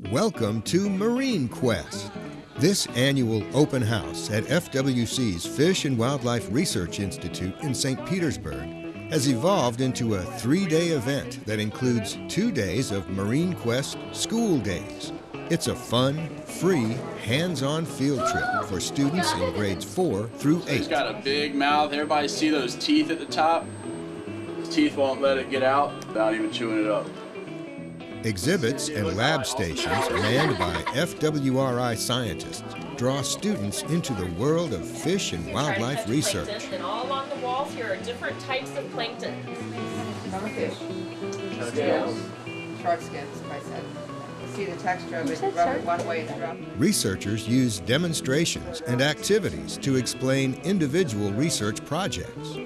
Welcome to Marine Quest. This annual open house at FWC's Fish and Wildlife Research Institute in St. Petersburg has evolved into a three-day event that includes two days of Marine Quest School Days. It's a fun, free, hands-on field trip for students in grades 4 through 8. He's got a big mouth. Everybody see those teeth at the top? His teeth won't let it get out without even chewing it up. Exhibits and lab stations manned by FWRI scientists draw students into the world of fish and wildlife research. And all along the walls here are different types of plankton. Summerfish, scales, shark skins, See the texture of it, rub it one way and drop. Researchers use demonstrations and activities to explain individual research projects.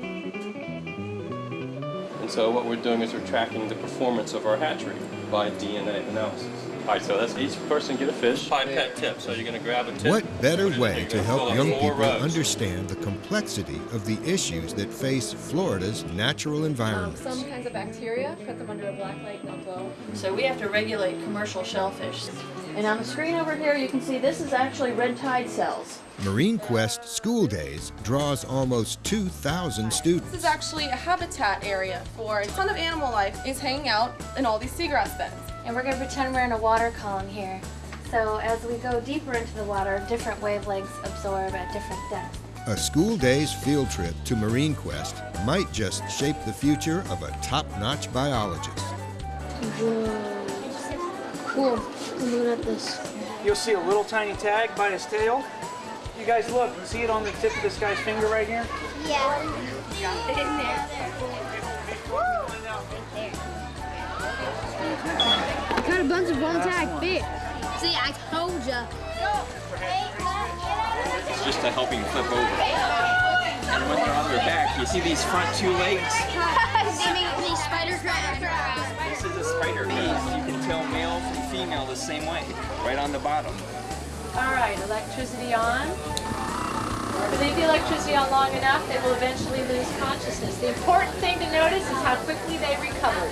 And so what we're doing is we're tracking the performance of our hatchery by DNA analysis. All right, so that's each person get a fish. Pipette tip. So you're going to grab a tip. What better way to help young people rows. understand the complexity of the issues that face Florida's natural Um, some kinds of bacteria, put them under a black light, they'll glow. So we have to regulate commercial shellfish. And on the screen over here, you can see this is actually red tide cells. Marine Quest School Days draws almost 2,000 students. This is actually a habitat area for a ton of animal life is hanging out in all these seagrass beds. And we're going to pretend we're in a water column here. So as we go deeper into the water, different wavelengths absorb at different depths. A school day's field trip to Marine Quest might just shape the future of a top-notch biologist. Whoa. Cool. Look at this. You'll see a little tiny tag by his tail. You guys look, you see it on the tip of this guy's finger right here? Yeah. Got it in there. I got a bunch of one tag fish. See, I told ya. It's just to help him flip over. And when they're on their back, you see these front two legs? same way, right on the bottom. All right, electricity on. If they leave the electricity on long enough, they will eventually lose consciousness. The important thing to notice is how quickly they recovered.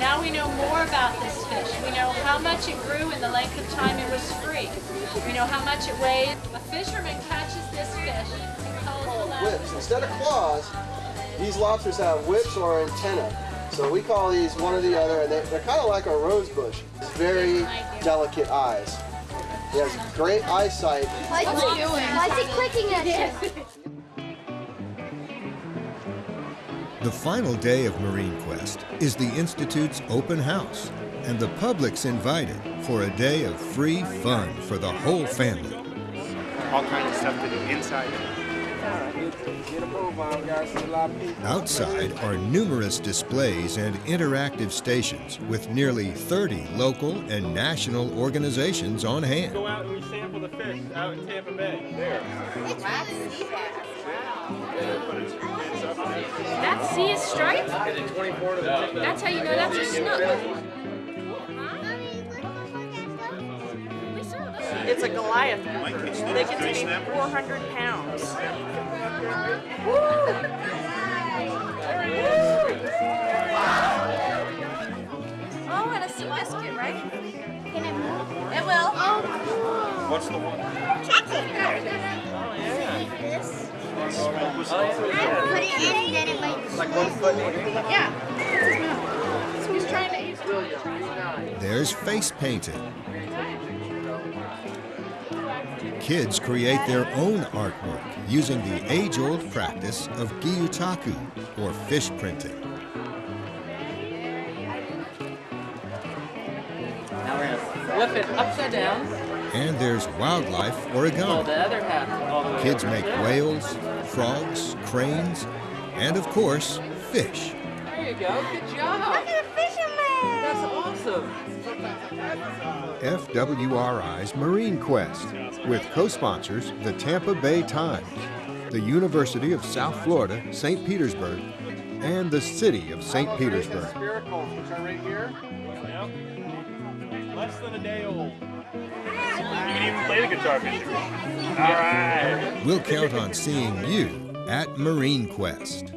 Now we know more about this fish. We know how much it grew in the length of time it was free. We know how much it weighed. A fisherman catches this fish and calls the lab. whips. Instead of claws, these lobsters have whips or antennae. So we call these one or the other, and they're, they're kind of like a rose bush. It's very delicate eyes. He has great eyesight. Why is he doing? Why is he clicking at you? The final day of Marine Quest is the Institute's open house, and the public's invited for a day of free fun for the whole family. All kinds of stuff to do inside. Get a move on, guys. See a lot of people. Outside are numerous displays and interactive stations with nearly 30 local and national organizations on hand. Go out and we sample the fish out in Tampa Bay. There. That sea is striped? That's how you know that's a snook. It's a Goliath. They can be 400 pounds. Oh, and a sea biscuit, right? Can it move? It will. Oh, What's the one? Put it in and then it might. Like one foot. Yeah. He's trying to use There's face painting. Kids create their own artwork using the age-old practice of gyotaku, or fish printing. Now we're gonna flip it upside down. And there's wildlife Pull origami. the other half all the way Kids make whales, frogs, cranes, and of course, fish. There you go. Good job. Look at a fisherman! That's awesome. FWRI's Marine Quest, with co-sponsors the Tampa Bay Times, the University of South Florida, St. Petersburg, and the City of St. Petersburg. Spiracles, which are right here. Less than a day old. You can even play the guitar. All right. We'll count on seeing you at Marine Quest.